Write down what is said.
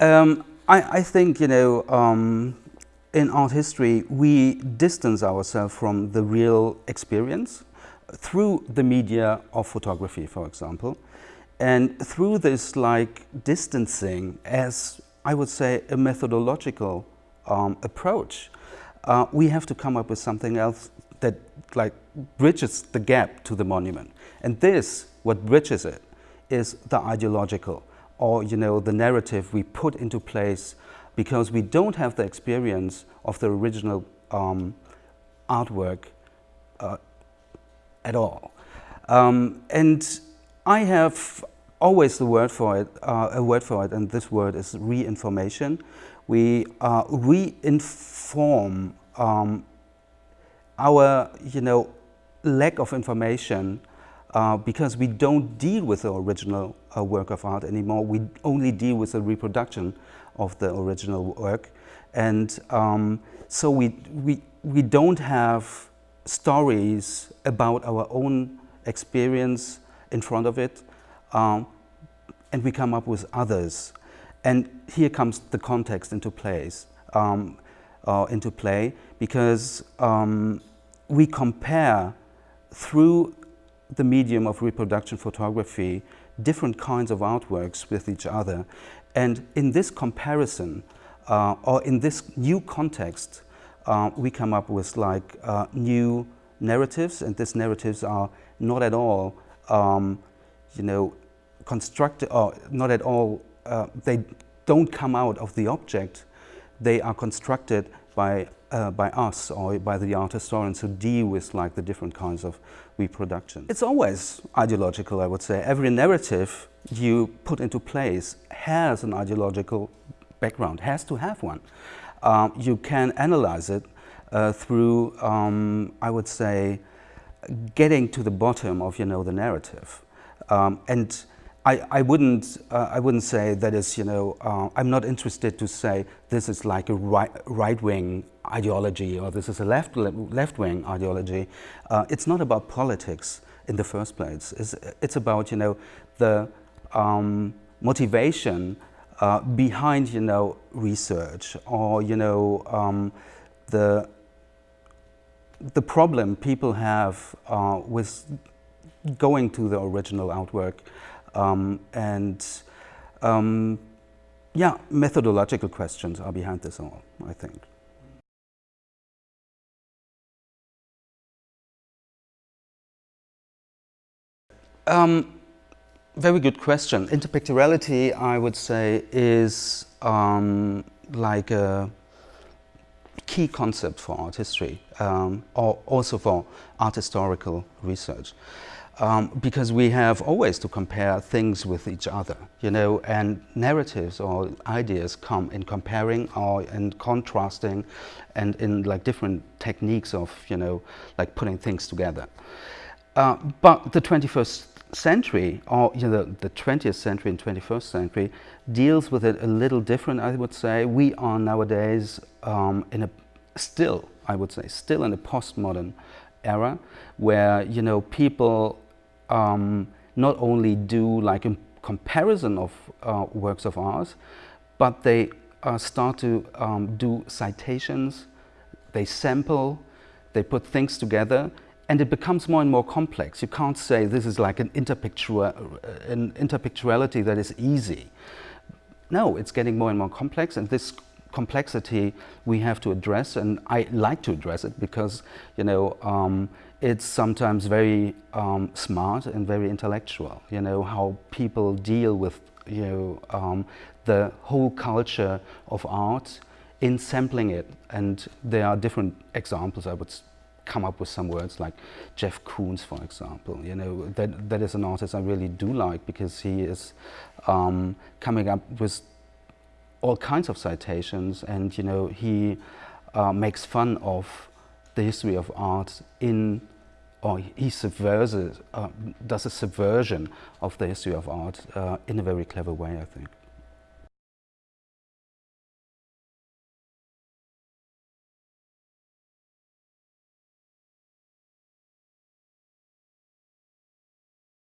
Um, I, I, think, you know, um, in art history, we distance ourselves from the real experience through the media of photography, for example. And through this like distancing as, I would say, a methodological um, approach, uh, we have to come up with something else that like bridges the gap to the monument. And this, what bridges it, is the ideological or you know the narrative we put into place because we don't have the experience of the original um, artwork uh, at all. Um, and I have always the word for it, uh, a word for it, and this word is re-information. We uh, re-inform um, our, you know, lack of information uh, because we don't deal with the original uh, work of art anymore. We only deal with the reproduction of the original work. And um, so we, we, we don't have stories about our own experience in front of it. Um, and we come up with others. And here comes the context into place, um, uh, into play, because um, we compare through the medium of reproduction photography different kinds of artworks with each other. And in this comparison, uh, or in this new context, uh, we come up with like uh, new narratives, and these narratives are not at all, um, you know, constructed, or not at all, uh, they don't come out of the object, they are constructed by uh, by us or by the art historians who deal with like the different kinds of reproduction. It's always ideological, I would say. Every narrative you put into place has an ideological background, has to have one. Um, you can analyze it uh, through, um, I would say, getting to the bottom of, you know, the narrative. Um, and I, I, wouldn't, uh, I wouldn't say that is, you know, uh, I'm not interested to say this is like a right, right-wing ideology or this is a left, left-wing ideology. Uh, it's not about politics in the first place. It's, it's about, you know, the um, motivation uh, behind, you know, research or, you know, um, the, the problem people have uh, with going to the original artwork um, and um, yeah, methodological questions are behind this all, I think. Um, very good question. Interpictoriality, I would say, is um, like a key concept for art history, um, or also for art historical research um, because we have always to compare things with each other, you know, and narratives or ideas come in comparing or in contrasting and in like different techniques of, you know, like putting things together. Uh, but the 21st century, or you know, the 20th century and 21st century, deals with it a little different, I would say. We are nowadays um, in a, still, I would say, still in a postmodern era where, you know, people um, not only do like a comparison of uh, works of art, but they uh, start to um, do citations, they sample, they put things together, and it becomes more and more complex. You can't say this is like an, interpictual, an interpictuality that is easy. No, it's getting more and more complex, and this complexity we have to address, and I like to address it because, you know, um, it's sometimes very um, smart and very intellectual, you know, how people deal with, you know, um, the whole culture of art in sampling it. And there are different examples. I would come up with some words like Jeff Koons, for example. You know, that, that is an artist I really do like because he is um, coming up with all kinds of citations and, you know, he uh, makes fun of the history of art in or he subverses, uh, does a subversion of the history of art uh, in a very clever way, I think.